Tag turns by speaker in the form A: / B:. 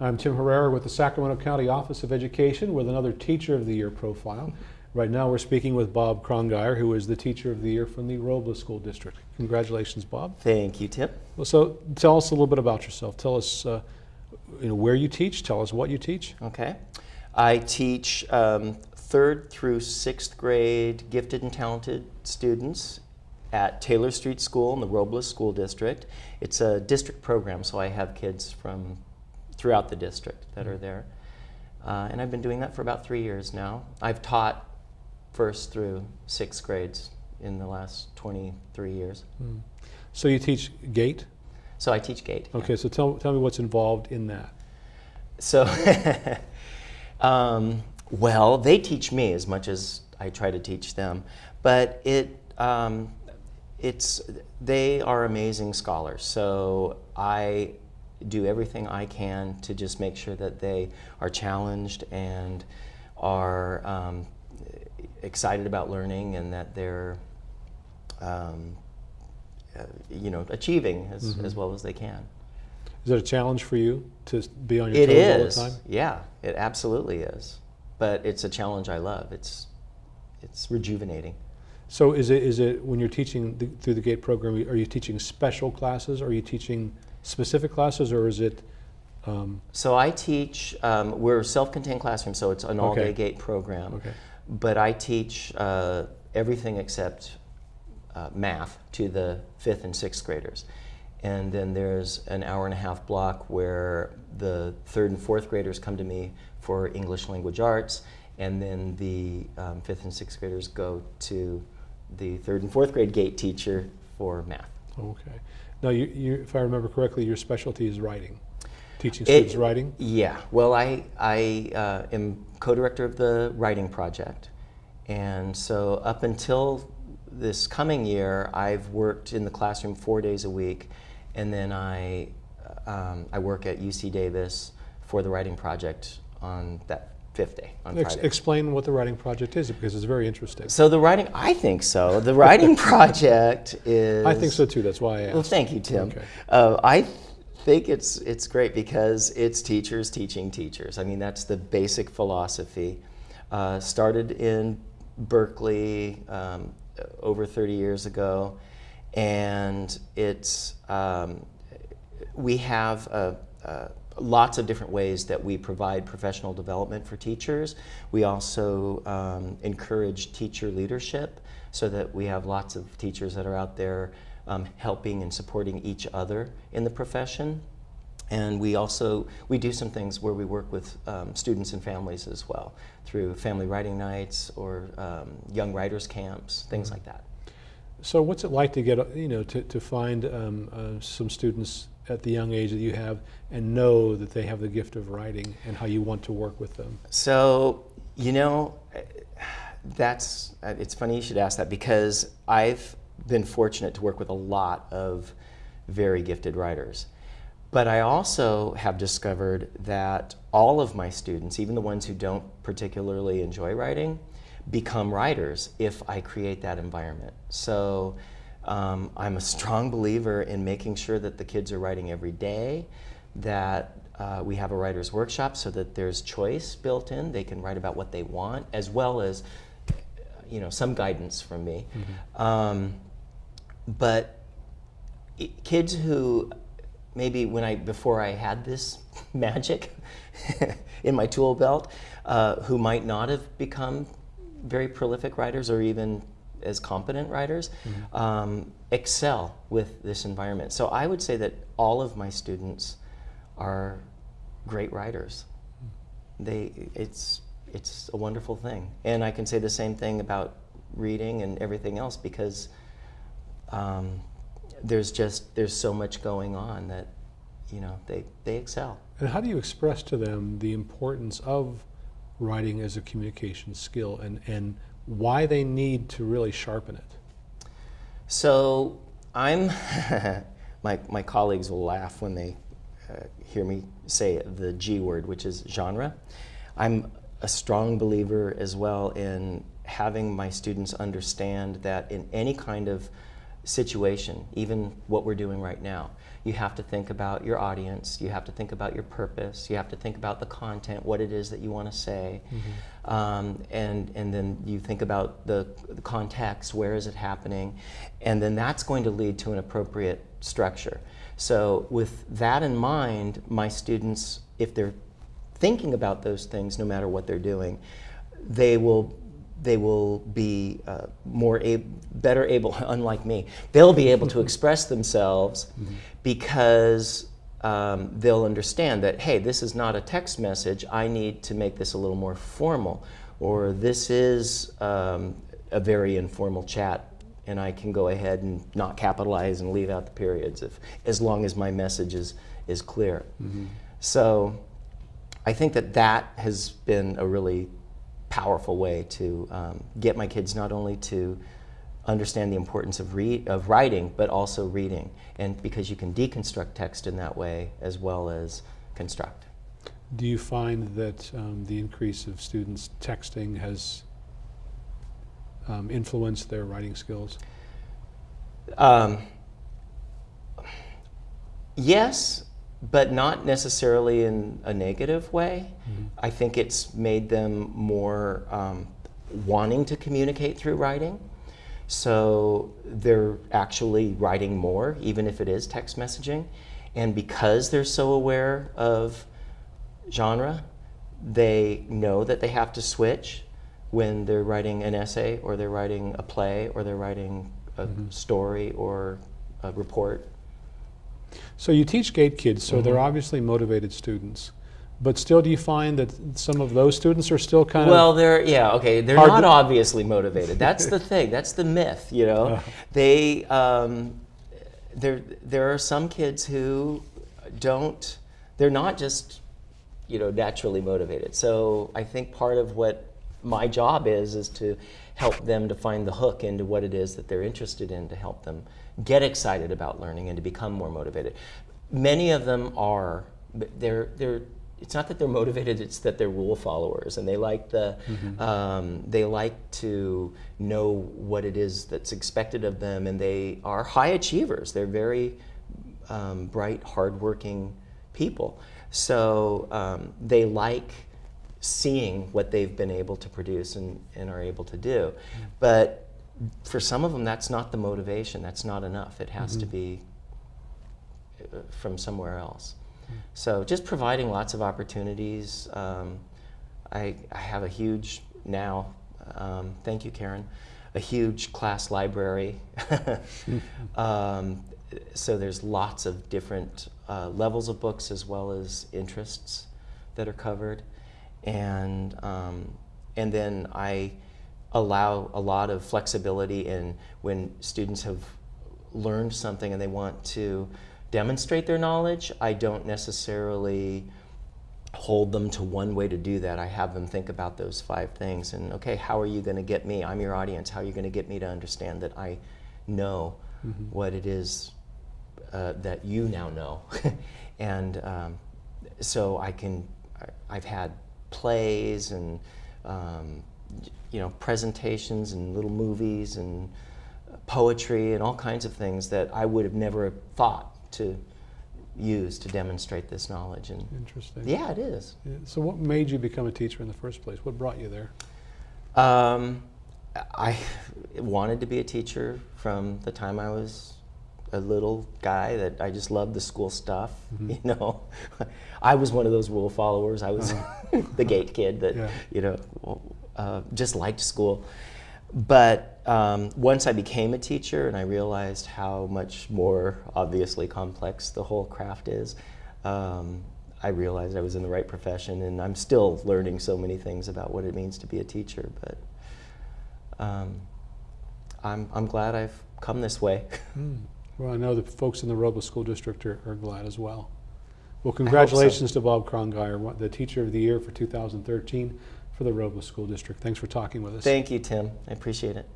A: I'm Tim Herrera with the Sacramento County Office of Education with another Teacher of the Year profile. Right now we're speaking with Bob Krongeyer, who is the Teacher of the Year from the Robla School District. Congratulations, Bob.
B: Thank you, Tim.
A: Well, so tell us a little bit about yourself. Tell us uh, you know, where you teach, tell us what you teach.
B: Okay. I teach um, third through sixth grade gifted and talented students at Taylor Street School in the Robla School District. It's a district program, so I have kids from throughout the district that are there. Uh, and I've been doing that for about three years now. I've taught first through sixth grades in the last 23 years.
A: Mm. So you teach GATE?
B: So I teach GATE.
A: Okay, yeah. so tell, tell me what's involved in that.
B: So, um, well, they teach me as much as I try to teach them, but it, um, it's, they are amazing scholars. So I do everything I can to just make sure that they are challenged and are um, excited about learning and that they're um, uh, you know, achieving as, mm -hmm. as well as they can.
A: Is that a challenge for you to be on your
B: it
A: toes
B: is.
A: all the time?
B: Yeah, it absolutely is. But it's a challenge I love. It's, it's rejuvenating.
A: So is it, is it when you're teaching the, through the GATE program, are you teaching special classes? Are you teaching specific classes or is it?
B: Um, so I teach, um, we're self-contained classroom, so it's an all-day okay. GATE program.
A: Okay.
B: But I teach uh, everything except uh, math to the fifth and sixth graders. And then there's an hour and a half block where the third and fourth graders come to me for English language arts, and then the um, fifth and sixth graders go to the third and fourth grade gate teacher for math.
A: Okay. Now, you, you, if I remember correctly, your specialty is writing, teaching students
B: it,
A: writing?
B: Yeah. Well, I, I uh, am co-director of the writing project. And so up until this coming year, I've worked in the classroom four days a week, and then I, um, I work at UC Davis for the writing project on that fifth day, on
A: Ex
B: Friday.
A: Explain what the writing project is, because it's very interesting.
B: So the writing, I think so. The writing project is...
A: I think so too, that's why I asked.
B: Well, thank you, Tim.
A: Okay.
B: Uh, I think it's, it's great because it's teachers teaching teachers. I mean, that's the basic philosophy. Uh, started in Berkeley, um, over 30 years ago, and it's um, we have lots of different ways that we provide professional development for teachers. We also um, encourage teacher leadership so that we have lots of teachers that are out there um, helping and supporting each other in the profession. And we also, we do some things where we work with um, students and families as well through family writing nights or um, young writers camps, things like that.
A: So what's it like to get, you know, to, to find um, uh, some students at the young age that you have and know that they have the gift of writing and how you want to work with them?
B: So, you know, that's, it's funny you should ask that because I've been fortunate to work with a lot of very gifted writers. But I also have discovered that all of my students, even the ones who don't particularly enjoy writing, become writers if I create that environment. So um, I'm a strong believer in making sure that the kids are writing every day, that uh, we have a writer's workshop so that there's choice built in. They can write about what they want, as well as you know, some guidance from me. Mm -hmm. um, but kids who maybe when I before I had this magic in my tool belt, uh, who might not have become very prolific writers or even as competent writers, mm -hmm. um, excel with this environment. So I would say that all of my students are great writers. They, it's, it's a wonderful thing. And I can say the same thing about reading and everything else because um, there's just there's so much going on that you know they they excel.
A: And how do you express to them the importance of writing as a communication skill and and why they need to really sharpen it?
B: So I'm my my colleagues will laugh when they uh, hear me say the G word, which is genre. I'm a strong believer as well in having my students understand that in any kind of situation, even what we're doing right now. You have to think about your audience, you have to think about your purpose, you have to think about the content, what it is that you want to say, um, and, and then you think about the, the context, where is it happening, and then that's going to lead to an appropriate structure. So with that in mind, my students, if they're thinking about those things, no matter what they're doing, they will they will be uh, more ab- better able, unlike me, they'll be able to express themselves because um, they'll understand that, hey, this is not a text message. I need to make this a little more formal, or this is um, a very informal chat, and I can go ahead and not capitalize and leave out the periods if, as long as my message is, is clear. So I think that that has been a really powerful way to um, get my kids not only to understand the importance of, read, of writing, but also reading. And because you can deconstruct text in that way as well as construct.
A: Do you find that um, the increase of students texting has um, influenced their writing skills?
B: Um, yes, but not necessarily in a negative way. I think it's made them more um, wanting to communicate through writing. So they're actually writing more, even if it is text messaging. And because they're so aware of genre, they know that they have to switch when they're writing an essay or they're writing a play or they're writing a story or a report.
A: So you teach GATE kids, so
B: Mm-hmm.
A: they're obviously motivated students. But still, do you find that some of those students are still kind
B: Well,
A: of well?
B: they're yeah okay. They're not obviously motivated. That's the thing. That's the myth. You know,
A: Uh.
B: they um, there there are some kids who don't. They're not just you know naturally motivated. So I think part of what my job is is to help them to find the hook into what it is that they're interested in to help them get excited about learning and to become more motivated. Many of them are, but they're they're. It's not that they're motivated; it's that they're rule followers, and they like the um, they like to know what it is that's expected of them, and they are high achievers. They're very um, bright, hardworking people. So um, they like seeing what they've been able to produce and, and are able to do. But for some of them, that's not the motivation. That's not enough. It has to be uh, from somewhere else. So just providing lots of opportunities. Um, I, I have a huge now, um, thank you, Karen, a huge class library. um, so there's lots of different uh, levels of books as well as interests that are covered. And, um, and then I allow a lot of flexibility in when students have learned something and they want to demonstrate their knowledge, I don't necessarily hold them to one way to do that. I have them think about those five things and okay, how are you going to get me? I'm your audience. How are you going to get me to understand that I know what it is uh, that you now know? and um, so I can, I- I've had plays and um, you know presentations and little movies and poetry and all kinds of things that I would have never thought to use to demonstrate this knowledge. And
A: interesting?
B: yeah, it is.
A: Yeah, So what made you become a teacher in the first place? What brought you there?
B: Um, I wanted to be a teacher from the time I was a little guy that I just loved the school stuff. You know, I was one of those rule followers. I was the gate kid that
A: Yeah.
B: you know uh, just liked school. But um, once I became a teacher and I realized how much more obviously complex the whole craft is, um, I realized I was in the right profession, and I'm still learning so many things about what it means to be a teacher. But um, I'm, I'm glad I've come this way.
A: Well, I know the folks in the Robla School District are, are glad as well. Well, congratulations to Bob Krongeier, the Teacher of the Year for 2013 for the Robla School District. Thanks for talking with us.
B: Thank you, Tim. I appreciate it.